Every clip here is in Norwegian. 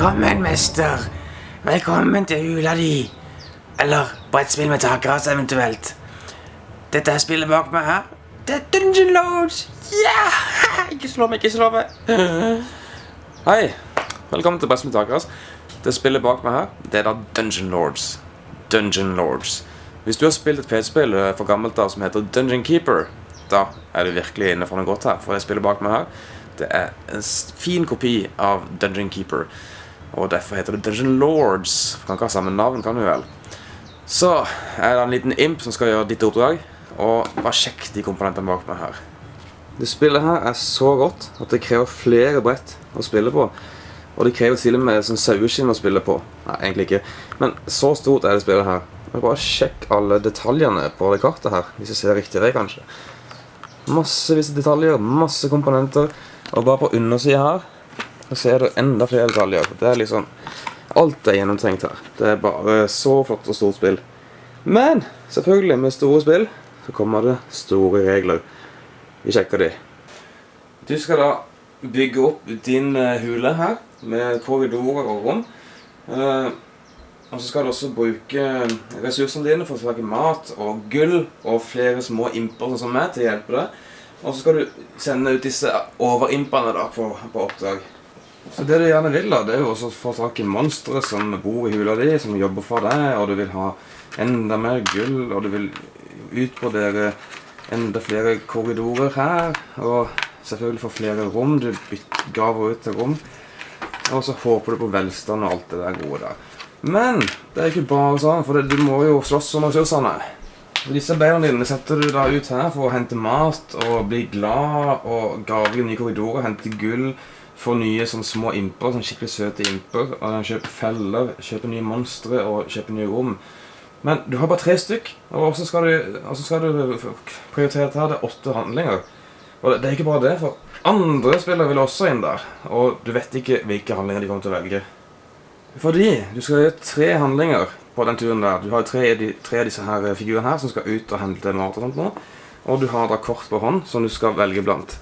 Velkommen, mester. Velkommen til hula di. Eller brettspill med takras, eventuelt. Dette er spillet bak meg her. Det er Dungeon Lords. Ja! Ikke slå meg, ikke slå meg. Hei, velkommen til Brettspill Takras. Det spillet bak meg her, det er da Dungeon Lords. Dungeon Lords. Hvis du har spilt et PC-spill for gammelt da som heter Dungeon Keeper, da er du virkelig inne for noe godt her. For det spillet bak meg her, det er en fin kopi av Dungeon Keeper. Og derfor heter det Dungeon Lords. Kan ikke ha samme navn, kan du vel? Så er det en liten imp som skal gjøre ditt oppdrag. Og bare sjekk de komponentene bak meg her. Det spillet her er så godt at det krever flere brett å spille på. Og det krever til og med sånn saueskinn å spille på. Nei, egentlig ikke. Men så stort er det spillet her. Men bare sjekk alle detaljene på det kartet her, hvis jeg ser riktig vei, kanskje. Massevis av detaljer, masse komponenter. Og bare på undersida her så er det enda flere detaljer. Det er liksom Alt er gjennomtenkt her. Det er bare så flott og stort spill. Men selvfølgelig, med store spill så kommer det store regler. Vi sjekker de. Du skal da bygge opp din eh, hule her, med korridorer og rom. Eh, og så skal du også bruke ressursene dine for å få mat og gull og flere små imper som meg til å hjelpe deg. Og så skal du sende ut disse overimpene da på, på oppdrag. Så det du gjerne vil, da, det er jo også å få tak i monstre som bor i hula di, som jobber for deg, og du vil ha enda mer gull, og du vil utbrodere enda flere korridorer her, og selvfølgelig få flere rom. Du graver ut til rom. Og så håper du på velstand og alt det der gode der. Men det er ikke bare sånn, for det, du må jo slåss om ressursene. Og disse beina dine setter du da ut her for å hente mat og bli glad og grave nye korridorer, hente gull, få nye sånne små imper, sånn skikkelig søte imper, og kjøpe feller, kjøpe nye monstre og kjøpe nye rom. Men du har bare tre stykk, og så skal du, skal du prioritere dette her, det er åtte handlinger. Og det er ikke bare det, for andre spillere vil også inn der, og du vet ikke hvilke handlinger de kommer til å velge. Fordi du skal gjøre tre handlinger på den turen der. Du har tre, tre av disse her figurene her som skal ut og hente mat og sånt nå. Og du har da kort på hånd som du skal velge blant.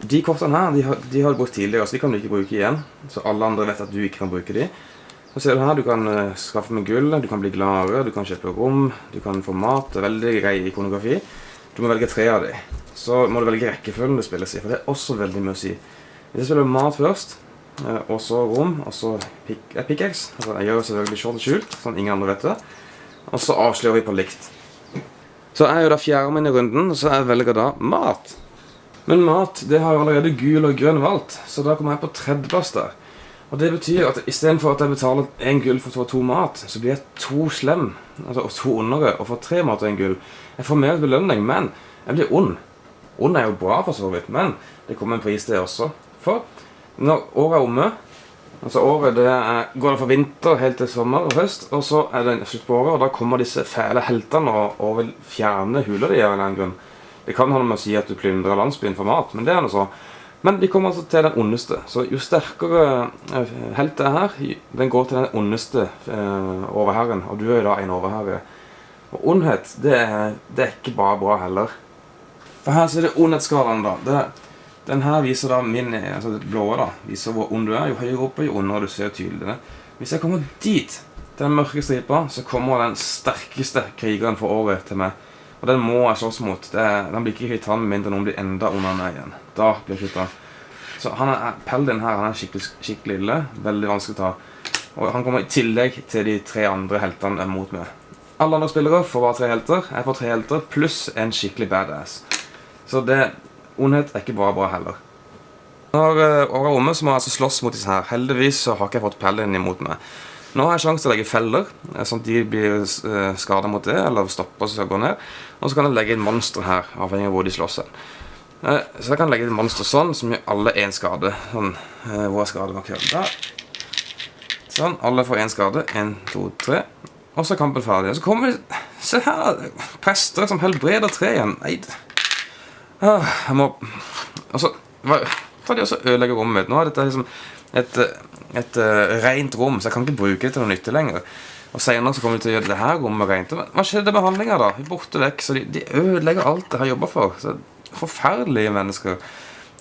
De kortene her de har, de har du brukt tidligere, så de kan du ikke bruke igjen. Så alle andre vet at du ikke kan bruke de. Så ser du her, du kan eh, skaffe med gull, du kan bli gladere, du kan kjøpe rom, du kan få mat. Det er veldig grei ikonografi. Du må velge tre av de. Så må du velge rekkefølgen du spilles i, for det er også veldig mye å si. Hvis jeg spiller mat først, eh, og så rom, og så eh, pickaxe altså, Jeg gjør selvfølgelig og skjult, sånn ingen andre vet det. Og så avslører vi på likt. Så er jeg jo da fjerde min i runden, og så jeg velger da mat. Men mat det har allerede gul og grønn valgt, så da kommer jeg på tredjeplass der. Og det betyr at istedenfor at jeg betaler én gull for å få to mat, så blir jeg to slem, altså to ondere, og får tre mat og én gull. Jeg får mer belønning, men jeg blir ond. Ond er jo bra, for så vidt, men det kommer en pris, det også. For når året er omme Altså året det er, går det fra vinter helt til sommer og høst, og så er det slutt på året, og da kommer disse fæle heltene og, og vil fjerne hula di av en eller annen grunn. Det kan ha noe med å si at du plyndrer landsbyen for mat, men det er noe så. Men de kommer altså til den ondeste. Så jo sterkere helt det er her, den går til den ondeste eh, overherren, og du er jo da en overherre. Og ondhet, det er, det er ikke bare bra heller. For her ser det ondhetsskalaen, da. Det, den her viser da min altså det blå da, viser hvor ond du er. Jo høyere oppe, jo ondere du ser tydelig det. Hvis jeg kommer dit, til den mørke stripa, så kommer den sterkeste krigeren for året til meg. Og den må jeg slåss mot. Det den blir ikke kvitt med mindre noen blir enda ondere meg igjen. Da blir jeg kvitt. Så han er, Peldin her han er skikkelig, skikkelig ille. Veldig vanskelig å ta. Og han kommer i tillegg til de tre andre heltene er mot meg. Alle andre spillere får bare tre helter. Jeg får tre helter pluss en skikkelig badass. Så det, ondhet er ikke bare bra heller. Når året er omme, så må jeg altså slåss mot disse her. Heldigvis så har ikke jeg fått Paladin imot meg. Nå har jeg sjanse til å legge feller, eh, sånn at de blir uh, skada mot det, eller stopper så skal gå ned. Og så kan jeg legge inn monstre her, avhengig av hvor de slåss hen. Eh, så jeg kan legge inn monstre sånn, som gir alle én skade. Sånn, eh, hvor er skademarkøren? Der. Sånn, alle får én skade. Én, to, tre. Og så er kampen ferdig. Så kommer det Se her! Prester som helbreder tre igjen. Nei, jeg må Altså, tar de også ødelegge rommet mitt? Nå er dette liksom et, et, uh, rent rom, så jeg kan ikke bruke det til noe nytte lenger. Og senere så kommer de til å gjøre det her rommet rent. Hva skjedde med handlinga, da? Borte vekk, så de, de ødelegger alt jeg har jobba for. Så Forferdelige mennesker.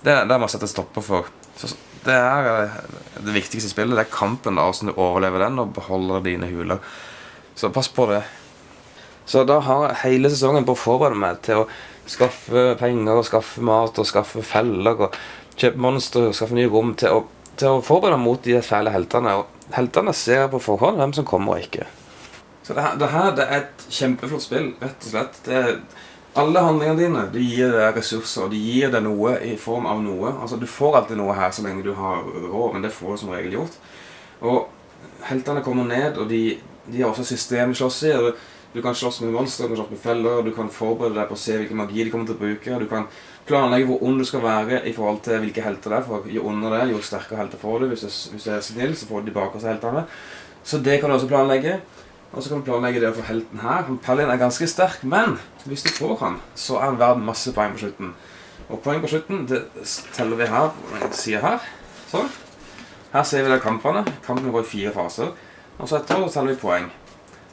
Det, det må jeg sette stopper for. Så det er det viktigste spillet. Det er kampen, da, hvordan du overlever den og beholder dine huler. Så pass på det. Så da har jeg hele sesongen på å forberede meg til å skaffe penger, og skaffe mat og skaffe feller og kjøpe monstre og skaffe nye rom til å, til å forberede mot de fæle heltene. Og heltene ser på forhånd hvem som kommer og ikke. Så det her, det her det er et kjempeflott spill, rett og slett. Det alle handlingene dine de gir deg ressurser, og de gir deg noe i form av noe. Altså Du får alltid noe her så lenge du har råd, men det får du som regel gjort. Og heltene kommer ned, og de, de har også systemslåss i. og Du kan slåss med monstre, du kan slåss med feller, du kan forberede deg på å se hvilken magi de kommer til å bruke. Du kan planlegge hvor ond du skal være i forhold til hvilke helter det er. For jo ondere det er, jo sterkere helter får du. Hvis du, hvis du er snill, så får du tilbake seg heltene. Så det kan du også planlegge. Og så kan du planlegge det å få helten her. Paladin er ganske sterk, men hvis du får han, så er han verdt masse poeng på slutten. Og poeng på slutten det teller vi her på den sida her. Sånn. Her ser vi det kampene. Kampene går i fire faser. Og så etterpå teller vi poeng.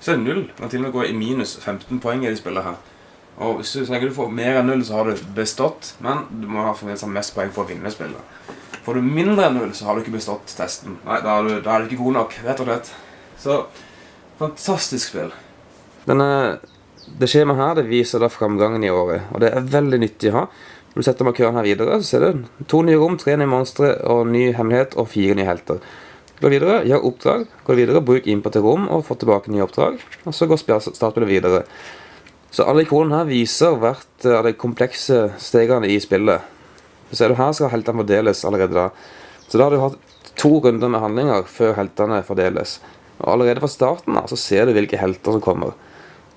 Så er det null. Kan til og med gå i minus 15 poeng i de spillene her. Og hvis du, tenker du får mer enn null, så har du bestått. Men du må ha fremdeles mest poeng for å vinne spillet. Får du mindre enn null, så har du ikke bestått testen. Nei, da er du, da er du ikke god nok, rett og slett. Så fantastisk spill. Denne, det skjemaet her det viser da framgangen i året, og det er veldig nyttig å ha. Når du setter markøren her videre, så ser du to nye rom, tre nye monstre og ny hemmelighet og fire nye helter. Gå videre, gjør oppdrag, gå videre, bruk input til rom og få tilbake nye oppdrag. Og så går startspillet videre. Så alle ikonene her viser hvert av de komplekse stegene i spillet. Så ser du her skal heltene fordeles allerede da. Så da har du hatt to runder med handlinger før heltene fordeles. Og allerede fra starten da, så ser du hvilke helter som kommer.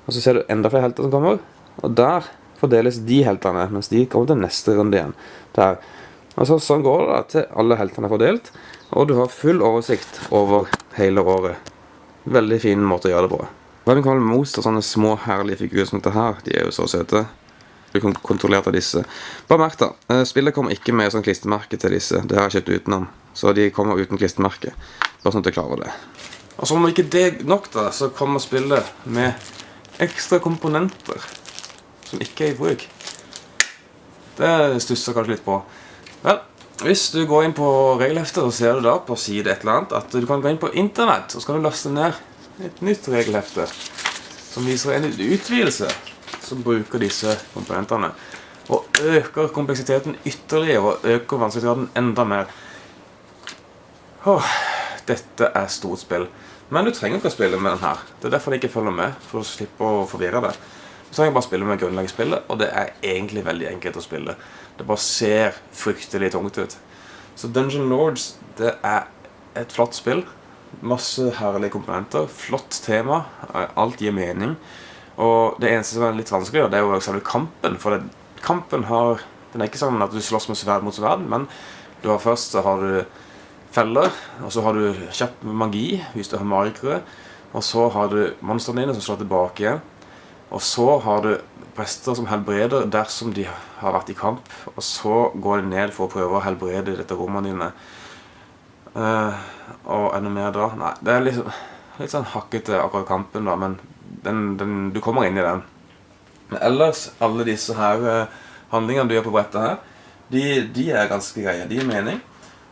Og så ser du enda flere helter som kommer. Og der fordeles de heltene, mens de kommer til neste runde igjen. Der. Og så, Sånn går det da til alle heltene er fordelt, og du har full oversikt over hele året. Veldig fin måte å gjøre det på. Kan Most og sånne små herlige figurer som dette her, de er jo så søte. Du kan kontrollere disse. Bare merk da, eh, spillet kommer ikke med sånn klistremerke til disse. Det har jeg kjøpt utenom. Så de kommer uten klistremerke. Bare sånn at du klarer det. Og som om ikke det er nok, da, så kommer spillet med ekstra komponenter som ikke er i bruk. Det stusser kanskje litt på. Vel, hvis du går inn på regelheftet, så ser du da på side et eller annet at du kan gå inn på internett, og så kan du laste ned et nytt regelhefte som viser en utvidelse som bruker disse komponentene. Og øker kompleksiteten ytterligere og øker vanskelighetsgraden enda mer. Åh, dette er stort spill. Men du trenger ikke å spille med den her. Det er derfor jeg ikke følger med, for å slippe å forvirre det. Du jeg bare spille med grunnlagsspillet, og det er egentlig veldig enkelt å spille. Det bare ser fryktelig tungt ut. Så Dungeon Lords, det er et flott spill. Masse herlige komponenter. Flott tema. Alt gir mening. Og det eneste som er litt vanskelig, det er jo selve kampen. For det, kampen har Den er ikke sånn at du slåss med sverd mot sverd, men du har først så har du feller, og så har du kjapp magi hvis du har marikere. Og så har du monstrene dine som slår tilbake igjen. Og så har du prester som helbreder dersom de har vært i kamp. Og så går de ned for å prøve å helbrede dette rommene dine. Uh, og enda mer da Nei, det er liksom litt sånn hakkete akkurat kampen, da, men den, den, du kommer inn i den. Men ellers, alle disse her uh, handlingene du gjør på brettet her, de, de er ganske greie. De gir mening.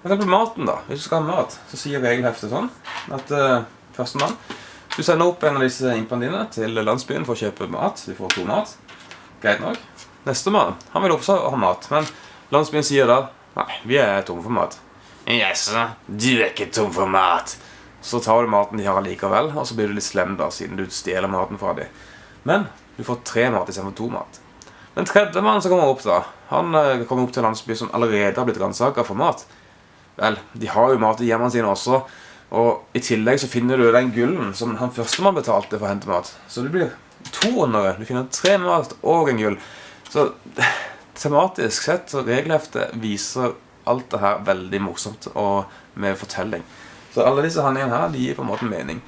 For eksempel maten, da. Hvis du skal ha mat, så sier regelheftet sånn at uh, førstemann Du sender opp en av disse impene dine til landsbyen for å kjøpe mat. Du får to mat. Greit nok. Nestemann han vil også ha mat, men landsbyen sier da Nei, vi er tomme for mat. Jaså, du er ikke tom for mat. Så tar du maten de har likevel, og så blir du litt slem da, siden du stjeler maten fra dem. Men du får tre mat istedenfor to mat. Den tredje mannen som kommer opp, da Han uh, kommer opp til en landsby som allerede har blitt ransaka for mat. Vel, de har jo mat i hjemmene sine også. Og i tillegg så finner du den gullen som han førstemann betalte for å hente mat. Så det blir to undere. Du finner tre mat og en gull. Så tematisk sett så regelheftet viser alt det her veldig morsomt og med fortelling. Så alle disse handlingene her de gir på en måte mening.